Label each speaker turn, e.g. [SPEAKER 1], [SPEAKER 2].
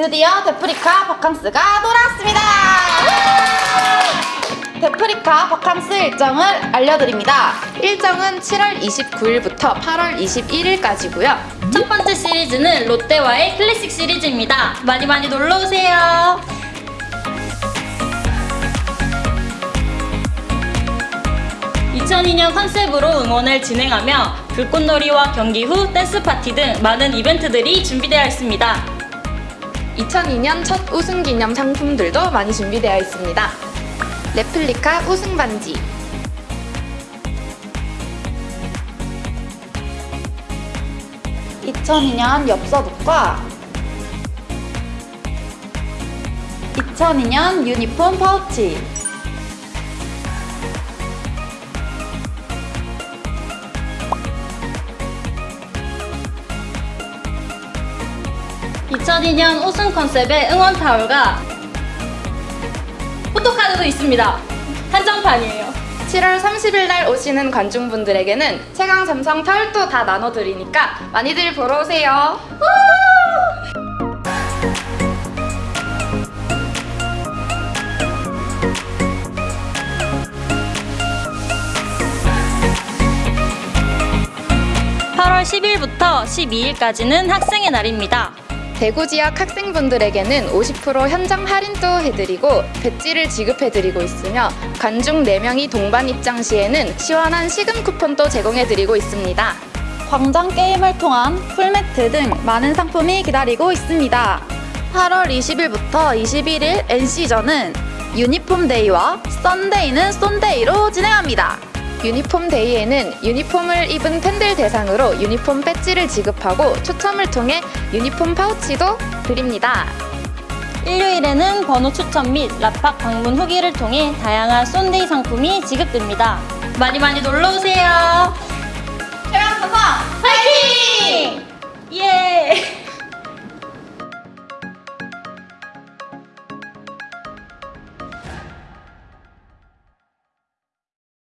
[SPEAKER 1] 드디어 대프리카 바캉스가 돌아왔습니다. 대프리카 바캉스 일정을 알려드립니다. 일정은 7월 29일부터 8월 21일까지고요.
[SPEAKER 2] 첫 번째 시리즈는 롯데와의 클래식 시리즈입니다. 많이 많이 놀러 오세요. 2002년 컨셉으로 응원을 진행하며 불꽃놀이와 경기 후 댄스 파티 등 많은 이벤트들이 준비되어 있습니다.
[SPEAKER 1] 2002년 첫 우승 기념 상품들도 많이 준비되어 있습니다. 레플리카 우승 반지, (2002년) 엽서북과 2002년 유니폼 파우치
[SPEAKER 2] 2002년 우승 컨셉의 응원 타올과 포토카드도 있습니다. 한정판이에요.
[SPEAKER 1] 7월 30일 날 오시는 관중분들에게는 최강 삼성 타올도 다 나눠드리니까 많이들 보러 오세요.
[SPEAKER 2] (8월 10일부터) (12일까지는) 학생의 날입니다.
[SPEAKER 1] 대구 지역 학생분들에게는 50% 현장 할인도 해드리고 배지를 지급해드리고 있으며 관중 4명이 동반 입장 시에는 시원한 식음 쿠폰도 제공해드리고 있습니다. 광장 게임을 통한 풀매트 등 많은 상품이 기다리고 있습니다. 8월 20일부터 21일 NC전은 유니폼 day와 Sunday는 쏜데이로 진행합니다. 유니폼 day에는 유니폼을 입은 팬들 대상으로 유니폼 배지를 지급하고 추첨을 통해 유니폼 파우치도 드립니다.
[SPEAKER 2] 일요일에는 번호 추첨 및 라팍 방문 후기를 통해 다양한 쏜데이 상품이 지급됩니다. 많이 많이 놀러 오세요.